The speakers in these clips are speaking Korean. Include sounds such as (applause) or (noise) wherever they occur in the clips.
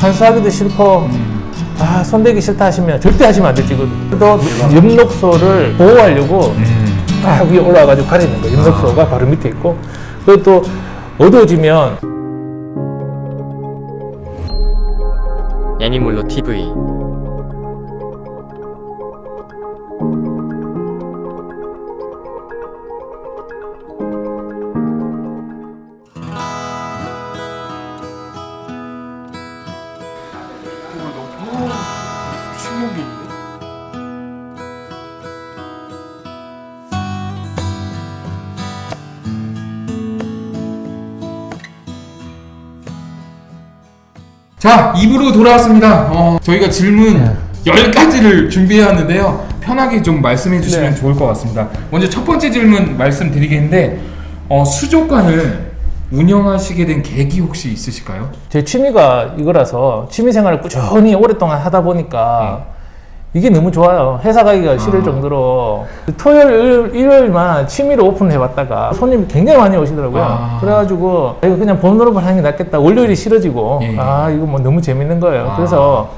환수하기도 싫고 아 손대기 싫다 하시면 절대 하시면 안 되지. 또 엽록소를 보호하려고 딱 위에 올라와가지고 가리는 거예요. 엽록소가 바로 밑에 있고 그리고 또 어두워지면 애니몰로 TV 자, 입으로 돌아왔습니다. 어, 저희가 질문 네. 10가지를 준비해왔는데요. 편하게 좀 말씀해 주시면 네. 좋을 것 같습니다. 먼저 첫 번째 질문 말씀드리겠는데, 어, 수족관을 운영하시게 된 계기 혹시 있으실까요? 제 취미가 이거라서 취미 생활을 꾸준히 오랫동안 하다 보니까 이게 너무 좋아요. 회사 가기가 싫을 아. 정도로 토요일, 일- 일요일만 취미로 오픈을 해봤다가 손님이 굉장히 많이 오시더라고요. 아. 그래가지고 이거 그냥 본업을 하는 게 낫겠다. 월요일이 싫어지고 예. 아 이거 뭐 너무 재밌는 거예요. 아. 그래서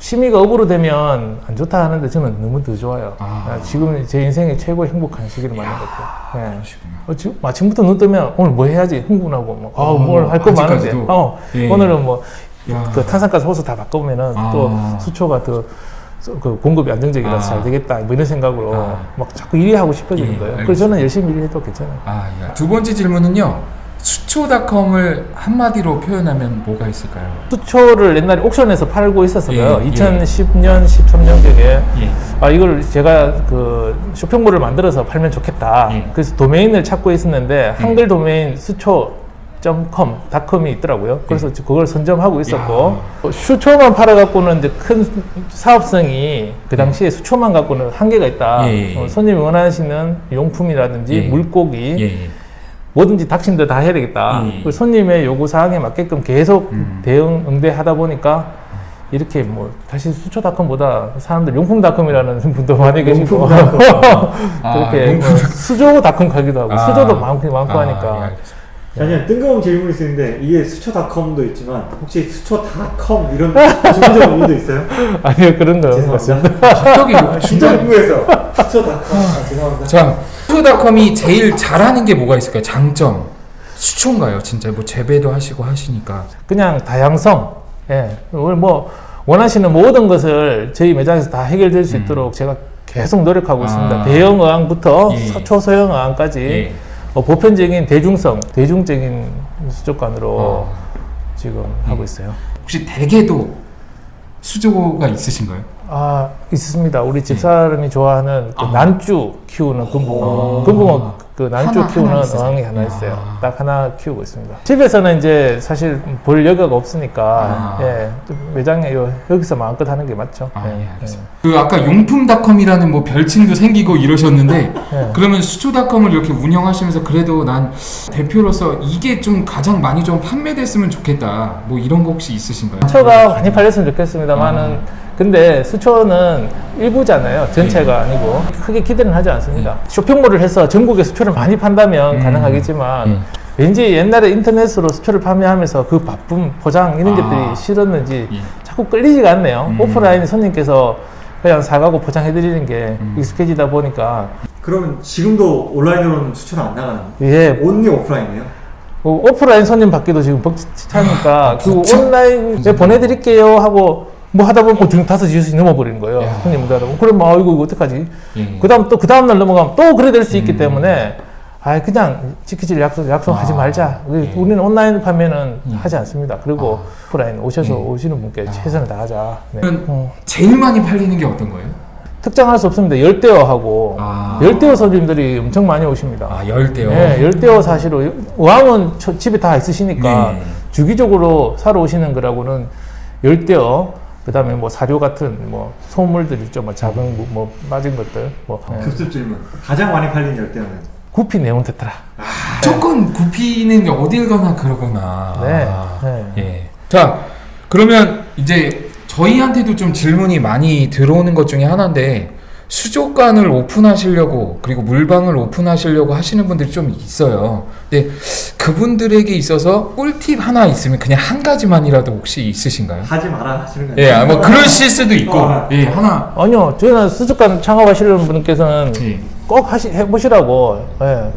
취미가 업으로 되면 안 좋다 하는데 저는 너무 더 좋아요. 아. 아, 지금 제 인생의 최고 행복한 시기를 맞는 것 같아요. 예. 그러시구나. 어, 지금 아침부터 눈 뜨면 오늘 뭐 해야지 흥분하고 뭐, 아, 어, 뭘할 거 많은데? 어, 예. 오늘은 뭐 야. 그 탄산가스 호수 다 바꾸면은 아. 또 수초가 더 그 공급이 안정적이라서 아. 잘 되겠다 뭐 이런 생각으로 아. 막 자꾸 일이 하고 싶어지는 예, 거예요. 알겠습니다. 그래서 저는 열심히 일해도 괜찮아요. 아, 예. 두 번째 질문은요. 수초닷컴을 한마디로 표현하면 뭐가 있을까요? 수초를 옛날에 옥션에서 팔고 있었어요. 예, 예. 2010년, 13년경에 예. 아 이걸 제가 그 쇼핑몰을 만들어서 팔면 좋겠다. 예. 그래서 도메인을 찾고 있었는데 한글 도메인 수초 .com, 닷컴이 있더라고요. 그래서 그걸 선점하고 있었고 어, 수초만 팔아갖고는 이제 큰 사업성이 그 당시에 수초만 갖고는 한계가 있다. 예, 예, 예. 어, 손님이 원하시는 용품이라든지 예. 물고기 예, 예. 뭐든지 닥친데 다 해야 되겠다. 예. 그 손님의 요구 사항에 맞게끔 계속 음. 대응 응대하다 보니까 이렇게 뭐 다시 수초닷컴보다 사람들 용품닷컴이라는 (laughs) 분도 많이 계시고 (laughs) 아, 그렇게 용품. 뭐 수조닷컴 가기도 하고 아. 수조도 많고 많고 아, 하니까 예. 아니요 뜬금없는 질문이 있는데 이게 수초닷컴도 있지만 혹시 수초닷컴 이런 중적 의미도 있어요? (laughs) 아니요 그런 거 죄송합니다. 갑자기 궁금해서 수초닷컴 아, 죄송합니다. 자, 수초닷컴이 제일 잘하는 게 뭐가 있을까요? 장점. 수초인가요? 진짜 뭐 재배도 하시고 하시니까. 그냥 다양성. 예. 오늘 뭐 원하시는 모든 것을 저희 매장에서 다 해결될 수 있도록 제가 계속 노력하고 음. 아. 있습니다. 대형 어항부터 예. 서- 초소형 어항까지 예. 어, 보편적인 대중성, 대중적인 수족관으로 어. 지금 예. 하고 있어요. 혹시 대게도 수조가 있으신가요? 아 있습니다. 우리 집사람이 좋아하는 그 아. 난주 키우는 금붕어, 오. 금붕어 그 난주 하나, 키우는 하나? 어항이 하나 있어요. 아. 딱 하나 키우고 있습니다. 집에서는 이제 사실 볼 여가가 없으니까 아. 예, 좀 매장에 요, 여기서 마음껏 하는 게 맞죠. 아, 예, 예, 알겠습니다. 그 아까 용품닷컴이라는 뭐 별칭도 생기고 이러셨는데 예. 그러면 수초닷컴을 이렇게 운영하시면서 그래도 난 대표로서 이게 좀 가장 많이 좀 판매됐으면 좋겠다. 뭐 이런 거 혹시 있으신가요? 수초가 많이 팔렸으면 좋겠습니다만은 근데 수초는 일부잖아요. 전체가 아니고 크게 기대는 하지 않습니다. 쇼핑몰을 해서 전국에 수초를 많이 판다면 음. 가능하겠지만 음. 왠지 옛날에 인터넷으로 수초를 판매하면서 그 바쁨, 포장 이런 아. 것들이 싫었는지 예. 자꾸 끌리지가 않네요. 음. 오프라인 손님께서 그냥 사가고 포장해드리는 게 음. 익숙해지다 보니까 그러면 지금도 온라인으로는 수초는 안 나가는 예, 온리 오프라인이에요? 어, 오프라인 손님 받기도 지금 벅차니까 그 벅차? 온라인에 보내드릴게요 하고 뭐 하다 보면 어, 지금 다섯 시씩 넘어버리는 거예요. 야. 손님 못 하다 보면 그럼 아 이거 어떡하지? 예. 그 다음 또 그 다음 날 넘어가면 또 그래 될 수 있기 음. 때문에 아 그냥 지키질 약속 약속하지 아. 말자. 우리- 예. 우리는 온라인 판매는 예. 하지 않습니다. 그리고 오프라인 오셔서 예. 오시는 분께 아. 최선을 다하자. 네. 그러면 어, 제일 많이 팔리는 게 어떤 거예요? 특정할 수 없습니다. 열대어하고 아. 열대어 손님들이 엄청 많이 오십니다. 아 열대요. 네, 열대어 사시로 저- 집에 다 있으시니까 네. 주기적으로 사러 오시는 거라고는 열대어 그 다음에 뭐 사료 같은 뭐 소물들 있죠, 뭐 작은 뭐, 뭐 빠진 것들, 뭐 네. 급습 질문 가장 많이 팔린 열대어는 구피 네온 테트라. 무조건 구피는 어딜 가나 그러구나. 네, 아, 네. 예. 자, 그러면 이제 저희한테도 좀 질문이 많이 들어오는 것 중에 하나인데 수족관을 오픈하시려고 그리고 물방을 오픈하시려고 하시는 분들이 좀 있어요. 근데 그분들에게 있어서 꿀팁 하나 있으면 그냥 한 가지만이라도 혹시 있으신가요? 하지 마라 하시는 거예요. 예, 아, 뭐 그러실 수도 있고, 어. 예, 하나. 아니요, 저는 수족관 창업하시려는 분께서는 예. 꼭 하시, 해보시라고. 예.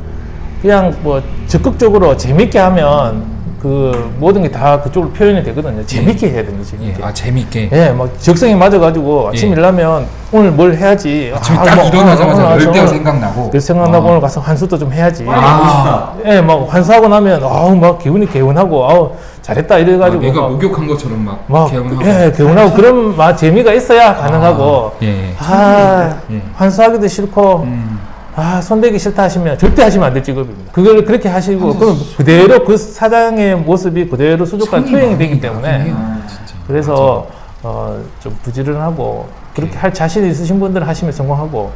그냥 뭐 적극적으로 재밌게 하면 그 모든 게 다 그쪽으로 표현이 되거든요. 재밌게 해야 됩니다, 예, 재밌게. 아 재밌게. 예, 막 적성에 맞아가지고 아침 예. 일나면 오늘 뭘 해야지. 아침에 아, 딱 뭐, 일어나자마자 오늘 열 때가 오늘 생각나고. 그 생각나고 아. 오늘 가서 환수도 좀 해야지. 아. 싶다. 예, 막 환수하고 나면 아우 막 기분이 개운하고 아우 잘했다 아, 이래가지고 내가 막, 목욕한 것처럼 막, 막 개운하고. 예, 개운하고 그런 막 재미가 있어야 가능하고 아, 예. 아, 예. 환수하기도 싫고 음. 아 손대기 싫다 하시면 절대 하시면 안 될 직업입니다. 그걸 그렇게 하시고 그럼 그대로 그 사장의 모습이 그대로 수족관 투영이 되기 때문에 진짜. 그래서 어, 좀 부지런하고 그렇게 할 자신 있으신 분들은 하시면 성공하고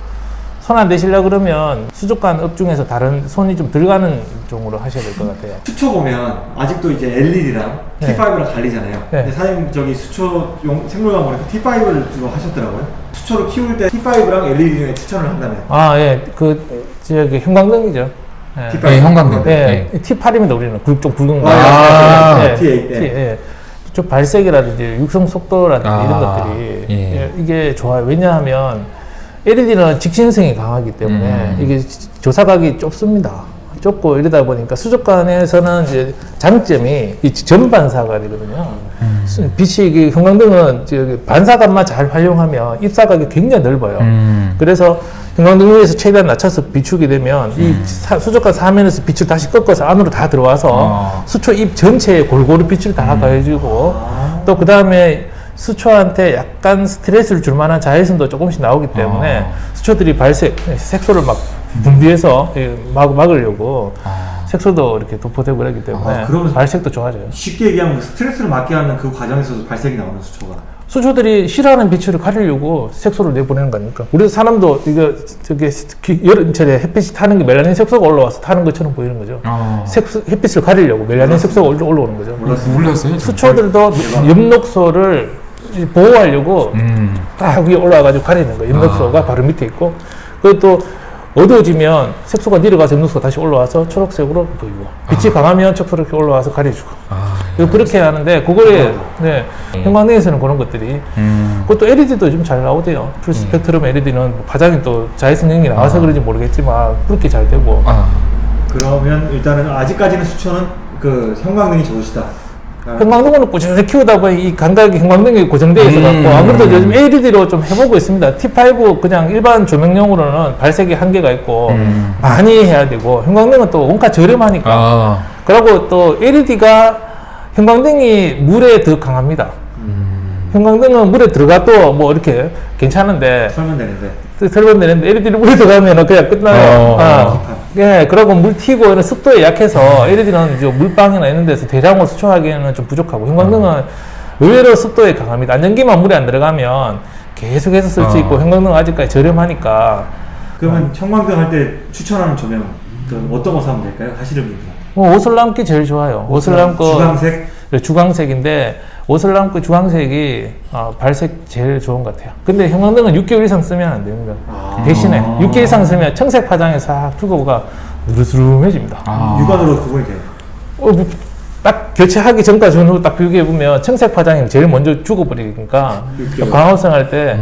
손 안 대시려 그러면 수족관 업 중에서 다른 손이 좀 들어가는 종으로 하셔야 될 것 같아요. 수초 보면 아직도 이제 LED랑 네. T5랑 갈리잖아요. 네. 근데 사장님 저기 수초용 생물관 보니까 T5를 주로 하셨더라고요. 수초를 키울 때 T5랑 LED 중에 추천을 한다면 아, 예. 그, 저기, 형광등이죠. 예. T5. 예, 형광등. 예. T8입니다, 우리는. 굵, 좀 굵은 거. 아, 예. T8, T, 네. 예. 좀 발색이라든지 육성 속도라든지 아, 이런 것들이 예. 예, 이게 좋아요. 왜냐하면 LED는 직신성이 강하기 때문에 음. 이게 조사각이 좁습니다. 좁고 이러다 보니까 수족관에서는 이제 장점이 이 전반사가 되거든요. 음. 수- 빛이 이게 형광등은 저기 반사각만 잘 활용하면 입사각이 굉장히 넓어요. 음. 그래서 형광등 위에서 최대한 낮춰서 비추게 되면 이 사- 수족관 사면에서 빛을 다시 꺾어서 안으로 다 들어와서 아. 수초 입 전체에 골고루 빛을 다 가해주고 또 그 다음에 수초한테 약간 스트레스를 줄 만한 자외선도 조금씩 나오기 때문에 아. 수초들이 발색 색소를 막 분비해서 예, 막, 막으려고 아. 색소도 이렇게 도포되고 그러기 때문에 아, 발색도 좋아져요. 쉽게 얘기하면 스트레스를 받게 하는 그 과정에서도 발색이 나오는 수초가. 수초들이 싫어하는 빛을 가리려고 색소를 내보내는 거니까. 우리 사람도 이거 기- 여름철에 햇빛이 타는 게 멜라닌 색소가 올라와서 타는 것처럼 보이는 거죠. 아. 색소, 햇빛을 가리려고 멜라닌 색소가 올라- 올라오는 거죠. 몰랐어요. 몰랐어요. 수초들도 엽록소를 보호하려고 음. 딱 위에 올라와가지고 가리는 거예요. 엽록소가 바로 밑에 있고. 그리고 또 어두워지면 색소가 내려가서 엽록소가 다시 올라와서 초록색으로 보이고 빛이 강하면 초록색이 올라와서 가려주고 아. 이거 그렇게 하는데 그거에 네, 형광등에서는 그런 것들이 음. 그것도 LED도 좀 잘 나오대요. 풀 스펙트럼 LED는 파장이 또 자외선형이 나와서 그런지 모르겠지만 그렇게 잘 되고 아. 그러면 일단은 아직까지는 수초는 그 형광등이 좋으시다. 아, 형광등을 꾸준히 키우다 보니 이 감각이 형광등이 고정되어 있어 갖고 음. 아무래도 요즘 LED로 좀 해보고 있습니다. T5 그냥 일반 조명용으로는 발색이 한계가 있고 음. 많이 해야 되고 형광등은 또 원가 저렴하니까 아. 그리고 또 LED가 형광등이 물에 더 강합니다. 음. 형광등은 물에 들어가도 뭐 이렇게 괜찮은데 설명 되는데. 설명 되는데 LED를 물에 들어가면 그냥 끝나요. 어. 아, 예, 그러고 물 튀고 이런 습도에 약해서 LED는 이제 물방이나 이런 데서 대량으로 수초하기에는 좀 부족하고 형광등은 의외로 습도에 강합니다. 안전기만 물에 안 들어가면 계속해서 쓸수 어. 있고 형광등은 아직까지 저렴하니까 그러면 형광등 할 때 추천하는 조명 그 어떤 거 사면 될까요? 하시는 분들. 뭐 옷을 남기 제일 좋아요. 옷을 남고 주황색. 네, 주광색인데 옷을 남고 주황색이 어, 발색 제일 좋은 것 같아요. 근데 형광등은 6개월 이상 쓰면 안 됩니다. 아. 대신에 6개월 이상 쓰면 청색 파장에 싹 주거가 누르스름해집니다. 아. 육안으로 구분이 돼요. 어, 뭐 딱 교체하기 전과 전후 딱 비교해 보면 청색 파장이 제일 먼저 죽어버리니까. 광합성 할때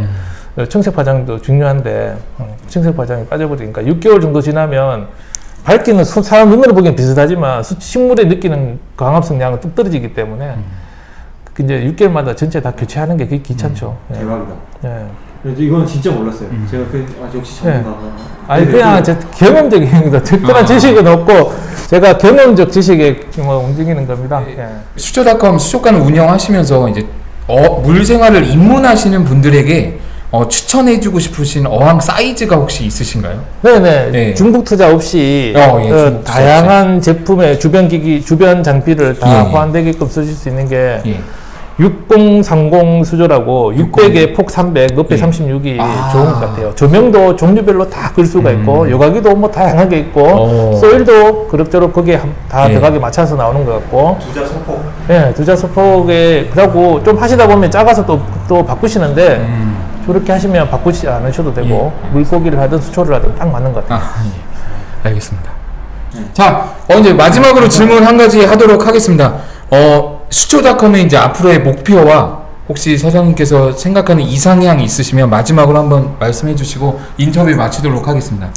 청색 파장도 중요한데 어, 청색 파장이 빠져버리니까 6개월 정도 지나면 밝기는 소- 사람 눈으로 보기엔 비슷하지만 수- 식물에 느끼는 광합성 양은 뚝 떨어지기 때문에 그 이제 6개월마다 전체 다 교체하는 게 그게 귀찮죠. 예. 대박이다. 예. 이건 진짜 몰랐어요. 제가 그 아, 역시 전문가가. 네. 아니 네, 그냥 그- 제 경험적인 겁니다. 특별한 아. 지식은 없고 제가 경험적 지식에 뭐 움직이는 겁니다. 예. 수초닷컴 수족관을 운영하시면서 이제 어, 물 생활을 입문하시는 분들에게 어, 추천해주고 싶으신 어항 사이즈가 혹시 있으신가요? 네네 네. 중복 투자 없이 어, 예, 어, 중복 투자 다양한 제품의 주변 기기 주변 장비를 다 예. 호환되게끔 쓰실 수 있는 게 예. 6030 수조라고 600에 폭 300, 높이 예. 36이 아. 좋은 것 같아요. 조명도 종류별로 다 끌 수가 있고 요가기도 뭐 다양하게 있고 오. 소일도 그럭저럭 거기에 한- 다 예. 들어가게 맞춰서 나오는 것 같고 두자 소폭. 예, 두자 소폭에 그러고 좀 하시다 보면 작아서 또 또 바꾸시는데 음. 저렇게 하시면 바꾸지 않으셔도 되고 물고기를 하든 수초를 하든 딱 맞는 것 같아요. 아, 예. 알겠습니다. 자, 어, 이제 마지막으로 질문 한 가지 하도록 하겠습니다. 어, 수초닷컴의 이제 앞으로의 목표와 혹시 사장님께서 생각하는 이상향이 있으시면 마지막으로 한번 말씀해 주시고 인터뷰 마치도록 하겠습니다.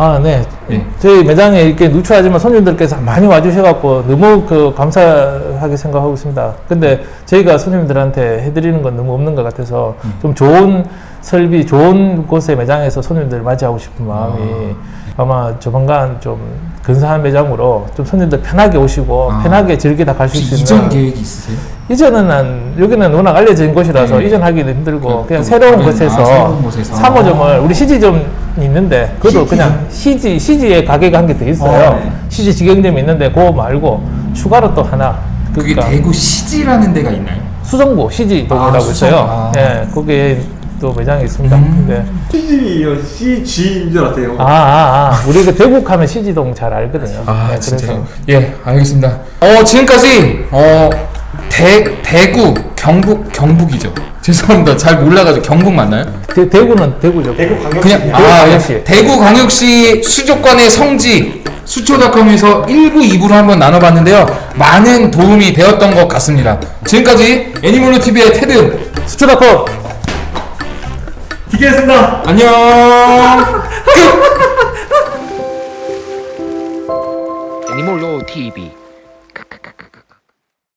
아, 네. 예. 저희 매장에 이렇게 누추하지만 손님들께서 많이 와주셔갖고 너무 그 감사하게 생각하고 있습니다. 근데 저희가 손님들한테 해드리는 건 너무 없는 것 같아서 좀 좋은 설비, 좋은 곳의 매장에서 손님들 맞이하고 싶은 마음이 아 마 조만간 좀 근사한 매장으로 좀 손님들 편하게 오시고 아. 편하게 즐기다 가실 수 있는 이전 계획이 있으세요? 이전은 한 여기는 워낙 알려진 곳이라서 네. 이전하기도 힘들고 그, 그냥 또 새로운 다른- 곳에서 아, 새로운 곳에서. 3호점을 우리 CG점 있는데 그것도 CG. 그냥 CG CG에 가게가 한 개 더 있어요. 어, 네. CG 직영점이 있는데 그거 말고 추가로 또 하나 그게 그러니까 대구 시지라는 데가 있나요? 수성구 CG동이라고 아, 수성. 있어요. 아. 예, 거기에 또 매장이 있습니다. 음. 네. CG요, CG인 줄 알았어요. 아, 아, 아. 우리 그 대국하면 CG동 잘 알거든요. 아 네, 진짜요? 예 알겠습니다. 어 지금까지 어 대, 대구 경북 경북이죠. 죄송합니다. 잘 몰라가지고 경북 맞나요? 대, 대구는 대구죠. 대구 광역시. 그냥 대구 아 광역시. 예. 대구 광역시 수족관의 성지 수초닷컴에서 1부 2부로 한번 나눠봤는데요. 많은 도움이 되었던 것 같습니다. 지금까지 애니멀로 TV의 테드 수초닷컴 기계했습니다. 안녕. (laughs) 끝. 애니몰로 TV